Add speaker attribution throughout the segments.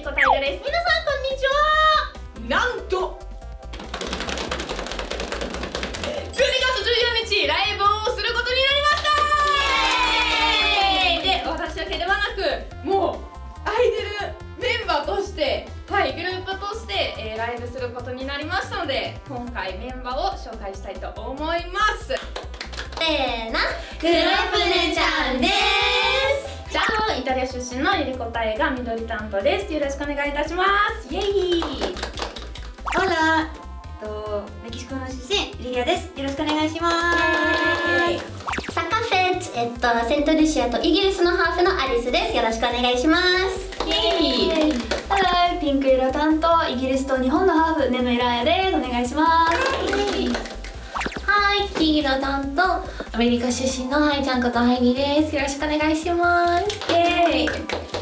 Speaker 1: りこたいがです。皆さんこんにちは。なんと。12月14日ライブをすることになりました。で私だけではなくもうアイドルメンバーとしてはいグループとして、えー、ライブすることになりましたので今回メンバーを紹介したいと思います。せ
Speaker 2: ーの。グループ姉ちゃんです
Speaker 1: タリア出身のゆりこたえが緑担当です。よろしくお願いいたします。イエイ。
Speaker 3: Hola えっとメキシコの出身リリアです。よろしくお願いします。
Speaker 2: Sa ka fèt えっとセントルシアとイギリスのハーフのアリスです。よろしくお願いします。イエ
Speaker 4: イ。ハローピンク色担当イギリスと日本のハーフネムイランヤです。お願いします。
Speaker 5: はい黄色担当アメリカ出身のハイちゃんことハイギです。よろしくお願いします。イエーイ。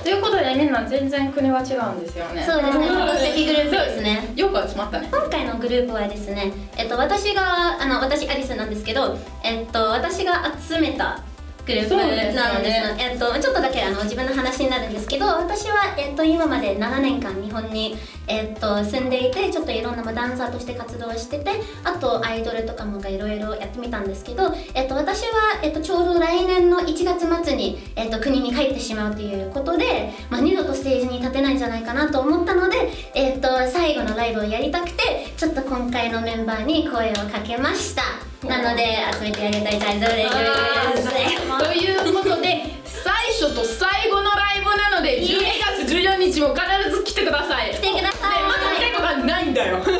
Speaker 1: ということでみんな全然国は違うんですよね。
Speaker 2: そうですね。国籍グループですね。
Speaker 1: よく集まったね。
Speaker 2: 今回のグループはですねえっと私があの私アリスなんですけどえっと私が集めたグループなんですね、えっと、ちょっとだけあの自分の話になるんですけど私は、えっと、今まで7年間日本に、えっと、住んでいてちょっといろんなダンサーとして活動しててあとアイドルとかもいろいろやってみたんですけど、えっと、私は、えっと、ちょうど来年の1月末に、えっと、国に帰ってしまうということで、まあ、二度とステージに立てないんじゃないかなと思ったので、えっと、最後のライブをやりたくてちょっと今回のメンバーに声をかけました。なので集めてあげたい大丈夫です
Speaker 1: ということで最初と最後のライブなので12月14日も必ず来てください。
Speaker 2: 来てください、
Speaker 1: ね、まだ来たことがないんだよ。ない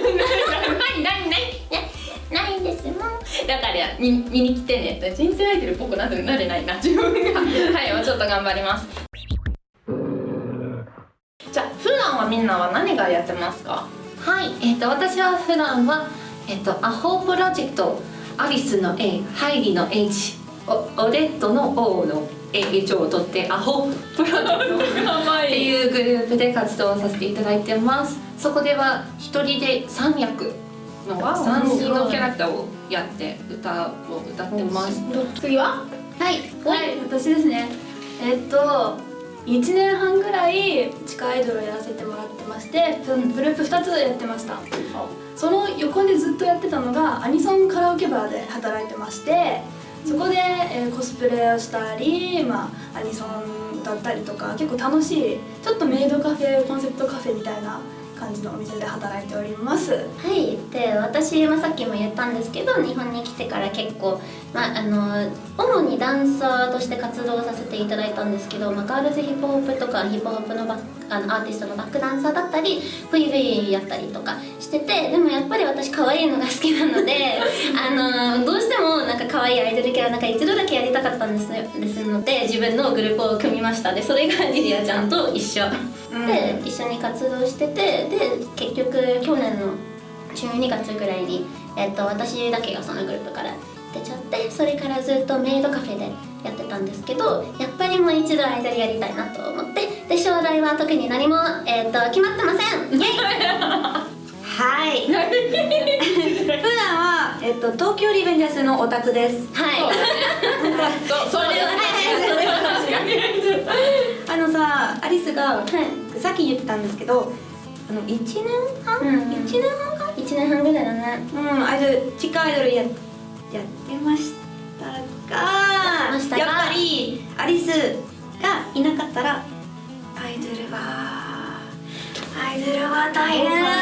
Speaker 1: ないない
Speaker 2: ないんですもん。
Speaker 1: だから見見に来てね。人生アイドルっぽくななれないな。自分が。はいもうちょっと頑張ります。じゃあ普段はみんなは何がやってますか？
Speaker 5: はいえっ、ー、と私は普段はえっ、ー、とアホプロジェクトアリスの A ハイリの H オオレットの O の H を取ってアホ。プロジェクトっていうグループで活動させていただいてます。そこでは一人で3役の3人のキャラクターをやって歌を歌ってます。
Speaker 1: 次は？
Speaker 4: はい、はい、私ですね。えっと1年半ぐらい地下アイドルをやらせてもらってましてグループ2つやってました。その横でずっとやってたのがアニソンカラオケバーで働いてましてそこで、えー、コスプレをしたり、まあ、アニソンだったりとか結構楽しいちょっとメイドカフェコンセプトカフェみたいな感じのお店で働いております。
Speaker 2: はい。で私、まあ、さっきも言ったんですけど日本に来てから結構、まあ、あの主にダンサーとして活動させていただいたんですけど、まあ、ガールズヒップホップとかヒップホップのバあのアーティストのバックダンサーだったり VV やったりとかしててでもやっぱり私可愛いのが好きなので あのどう可愛いアイドルキャラなんか一度だけやりたかったんですですので自分のグループを組みました。でそれがリリアちゃんと一緒、うん、で一緒に活動しててで結局去年の12月ぐらいに、えっと、私だけがそのグループから出ちゃってそれからずっとメイドカフェでやってたんですけどやっぱりもう一度アイドルやりたいなと思ってで将来は特に何も、えっと、決まってません。イエイ！
Speaker 3: はい えっと、東京リベンジャーズのオタクです。
Speaker 2: はい。
Speaker 1: それは それは確かに
Speaker 3: あのさアリスが、はい、さっき言ってたんですけどあの1年半、うん、1年半か
Speaker 2: ？1年半ぐらいだね。
Speaker 3: うんアイドル地下アイドルややってましたが。やっぱりアリスがいなかったらアイドルはアイドルは大変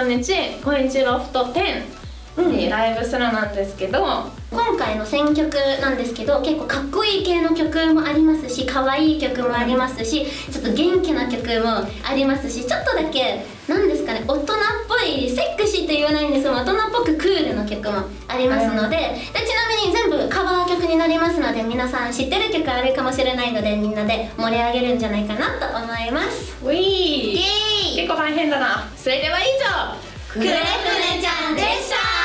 Speaker 1: 14日コインチロフト10でライブするなんですけど
Speaker 2: 今回の選曲なんですけど結構かっこいい系の曲もありますし可愛い曲もありますしちょっと元気な曲もありますしちょっとだけ何ですかね大人っぽいセックシーって言わないんですけど大人っぽくクールな曲もありますのででちなみに全部カバー曲になりますので皆さん知ってる曲あるかもしれないのでみんなで盛り上げるんじゃないかなと思います。
Speaker 1: ウィー結構大変だなそれでは以上
Speaker 2: クレープネちゃんでした。